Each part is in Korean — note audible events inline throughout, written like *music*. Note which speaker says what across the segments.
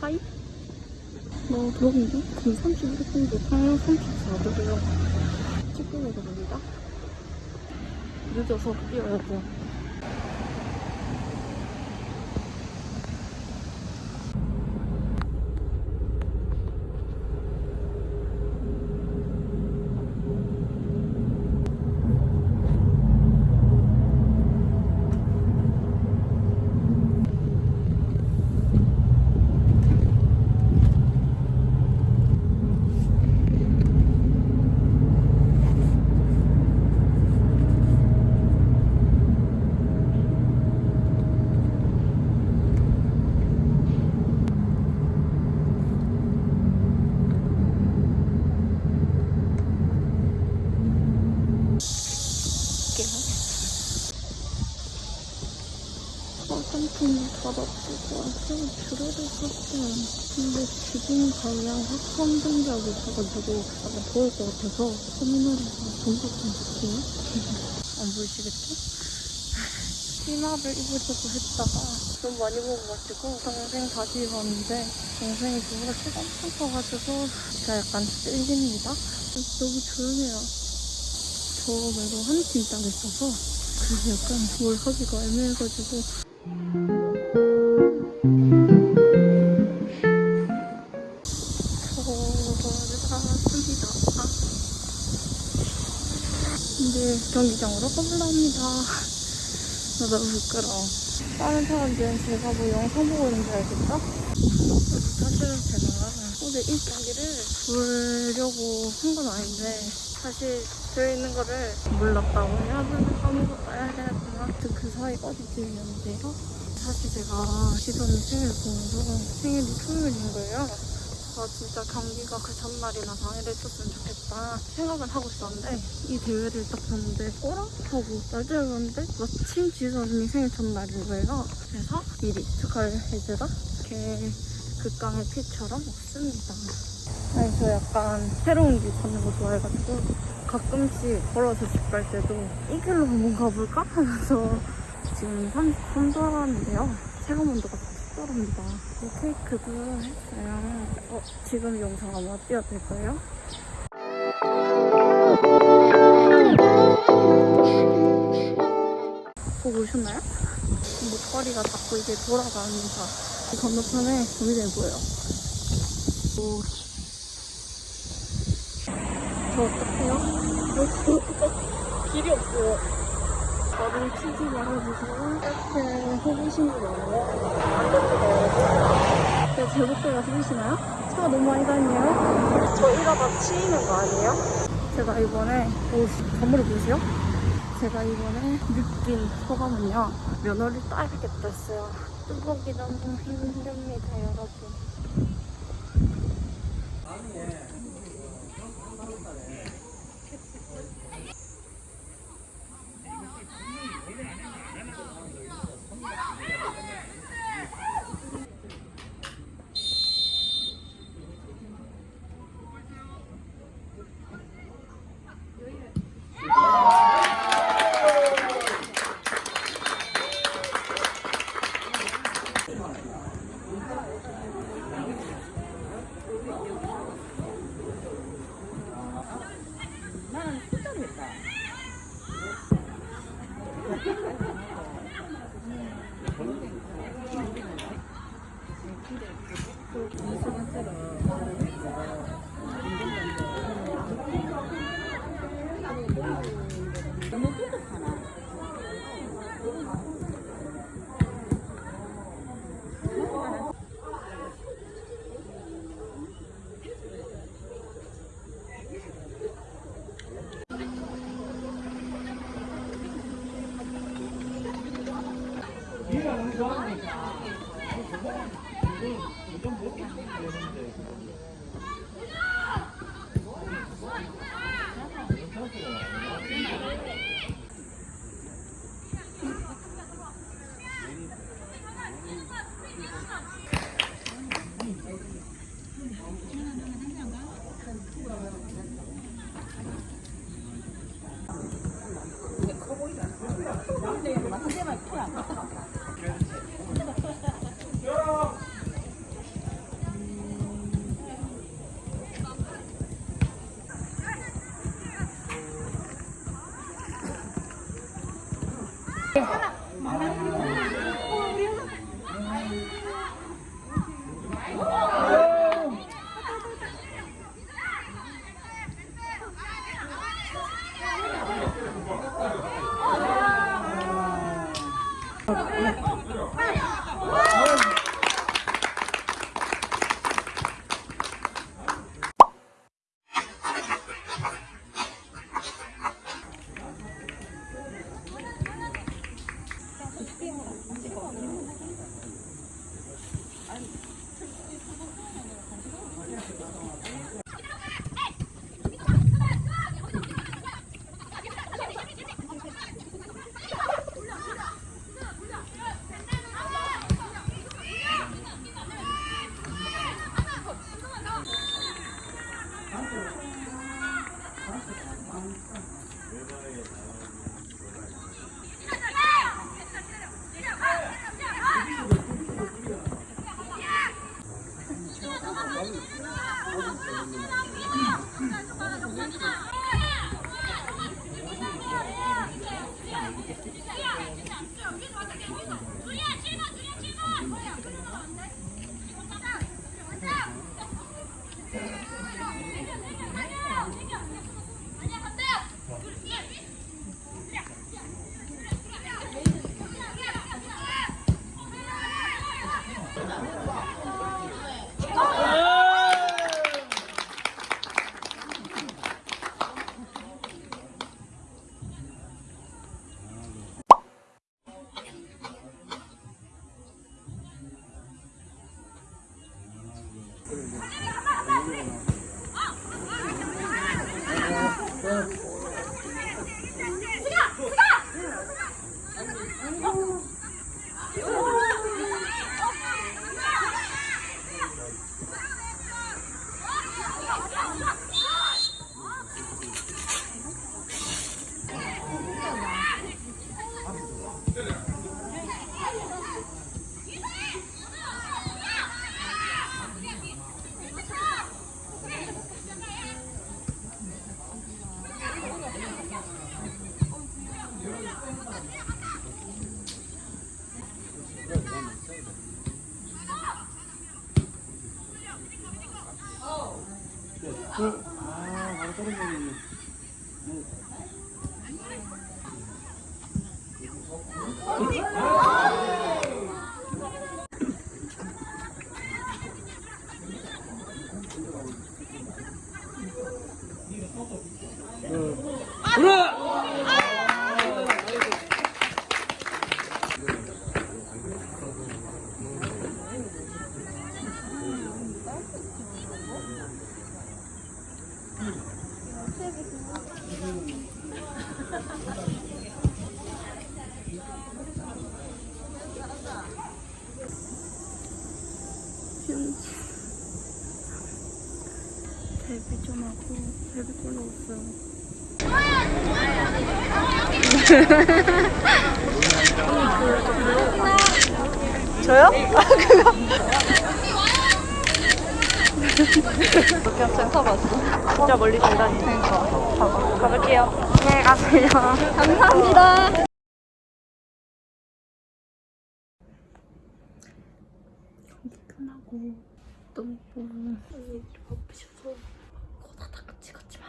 Speaker 1: 하이? 너 더운데? 지금 31분도 8, 34도고요. 찍고 가봅니다. 늦어서 뛰어야 돼. 볼게요. 화장품 받아보고 완전 줄어들 었어요 근데 지금 등작이 있어가지고 약간 더울 것 같아서 터미널에서 동작 좀 볼게요. 안 보이시겠죠? *laughs* 치마를 입으려고 했다가 좀 많이 먹어가지고 동생 다시 입었는데 동생이 저보다 키가 엄청 커가지고 제가 약간 찔립니다. 너무 조용해요. 저 말고 한팀딱 있어서 그래서 약간 뭘 하기가 애매해가지고 이제 경기장으로 가볼랍니다. 나 너무 부끄러워. 다른 사람들은 제가 뭐 영상 보고 있는 줄 알겠죠? 사실은 제가 어제 일자기를 보려고 한 건 아닌데 사실 들어있는 거를 몰랐다고 해야 되나 아무것도 해야 아무튼 그 사이 어디쯤이었는데요 사실 제가 시선이 생일 보면서 생일이 토요일인 거예요 아 진짜 경기가 그 전날이나 당일에 했었으면 좋겠다 생각은 하고 있었는데 이 대회를 딱 봤는데 꼬락하고 날짜를 봤는데 마침 언니 생일 전날인 거예요. 그래서 미리 축하를 해주다 이렇게 극강의 피처럼 왔습니다. 아니 저 약간 새로운 길 찾는 거 좋아해가지고 가끔씩 걸어서 집 갈 때도 이 길로 한번 가볼까? 하면서 지금 33도 하는데요. 체감 온도가 40도랍니다 케이크도 했어요 어, 지금 영상 아마 띄워도 될까요? 보고 오셨나요? 목걸이가 자꾸 이게 돌아가면서 이 건너편에 조미대 보여요 오. 저 어떡해요? 어, 길이 없어요. 나를 치지 말아주세요. 이렇게 호기심이 많아요. 안 됐어요. 제 제복대가 보이시나요? 차가 너무 많이 다니네요. 저 이러다 치이는 거 아니에요? 제가 이번에, 오, 건물을 보세요. 제가 이번에 느낀 소감은요. 면허를 따야겠다 했어요. 뚜벅이 너무 힘듭니다, 여러분. 아, 바로 떨어지네. 데뷔 좀 하고 데뷔 골로 없어요. 저요? 아 *laughs* 그거. 이렇게 학생 타봤어. 진짜 멀리 간다니. 그러니까. 가볼게요. 네 가세요. 감사합니다. 경기 끝나고 너무 언니들이 바쁘셔서 다 찍었지만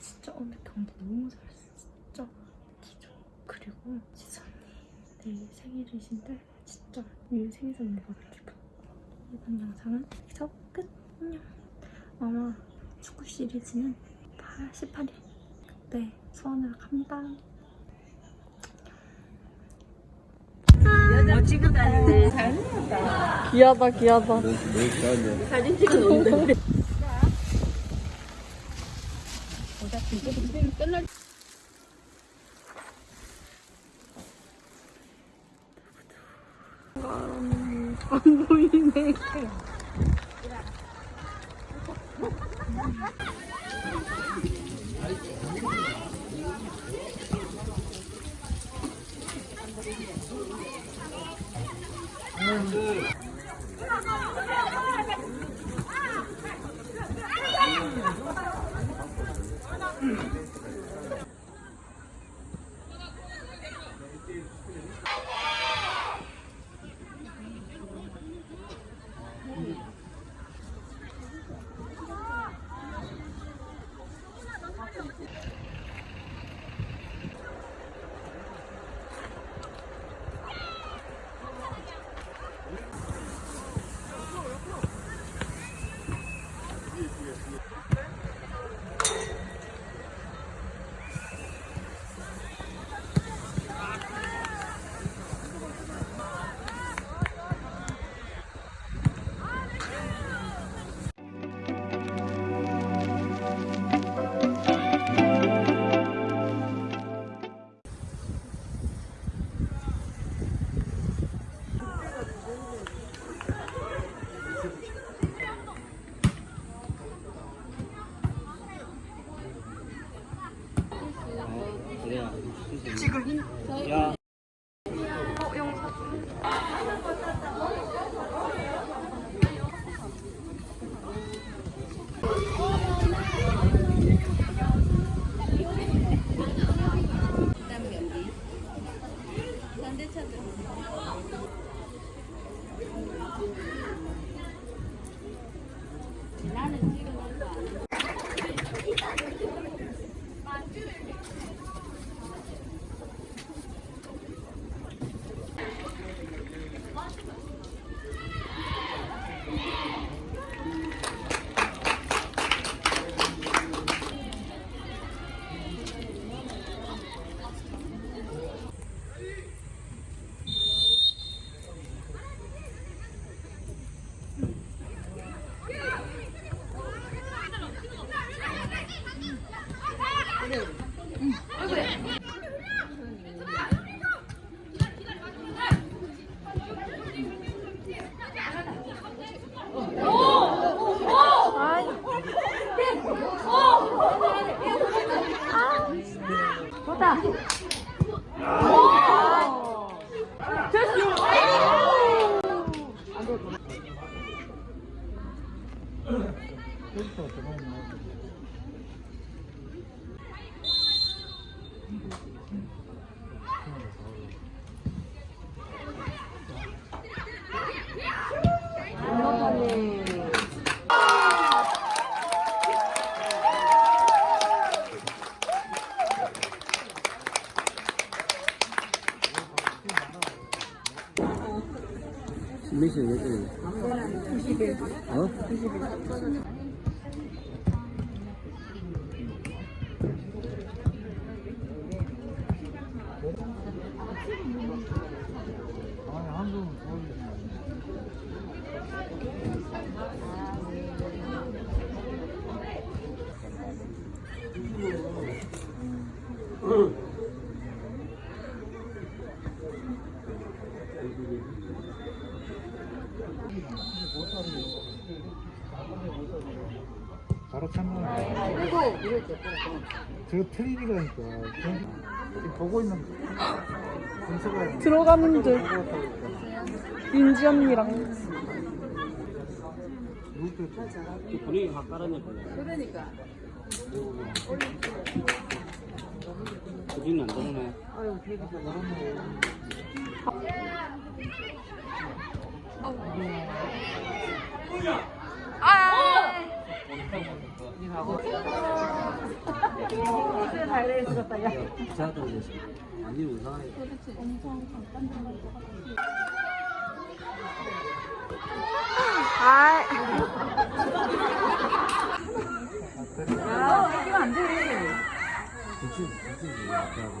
Speaker 1: 진짜 오늘 경기 너무 잘했어 진짜 기죠 그리고 지선이 내일 생일이신데 진짜 이 생일 선물 받을 기분 이번 영상은 아마 축구 시리즈는 18일 그때 수원으로 갑니다
Speaker 2: 뭐 찍고 다니네.
Speaker 1: 귀하다 귀하다
Speaker 2: 사진 찍어 놓는데.
Speaker 3: 몇 시? 21. 어? 21.
Speaker 4: 바로 참는 저 지금 보고 있는 분석을
Speaker 1: 들어가는 듯. 윤지 언니랑.
Speaker 3: 분위기 확 깔아내버려.
Speaker 2: 그러니까.
Speaker 3: 그지는 안 되네.
Speaker 2: 아유, 되게
Speaker 3: 기차도 됐어. 완전 이상하게.
Speaker 1: 아,
Speaker 3: 그치, 그치, 약간.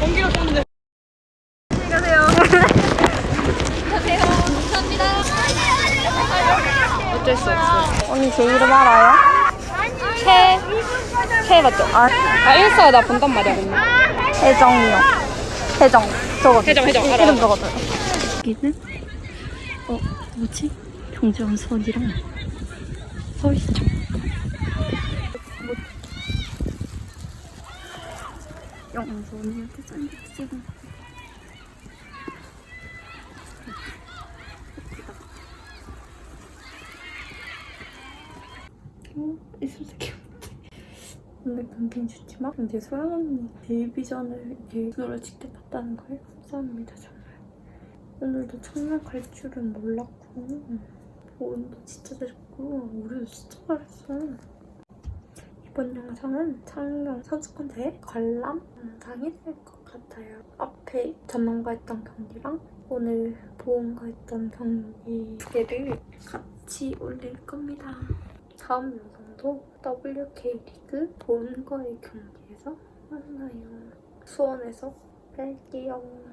Speaker 1: 공기가 좋은데. 안녕하세요. 어쩔 수 없어. 언니 제 이름 알아요? 최, 최 맞죠? 아, 아 인스타 나 본단 말이야, 근데. 혜정이요. 혜정. 저거. 혜정, 혜정. 이름 적어줘요. 여기는, 어, 뭐지? 경주원선이랑 서울시청. 영선이한테 짠 찍은 어, 있으면 귀엽지. 근데 굉장히 좋지만 이제 소영 언니 데뷔전을 눈으로 직접 봤다는 거에 감사합니다 정말. 오늘도 첫날 갈 줄은 몰랐고 보온도 진짜 잘했고 우리도 진짜 잘했어. 이번 영상은 창경 선수권대회 관람 영상이 될 것 같아요. 앞에 전남과 했던 경기랑 오늘 보험과 했던 경기 두 개를 같이 올릴 겁니다. 다음 영상도 WK 리그 보험과의 경기에서 만나요. 수원에서 뵐게요.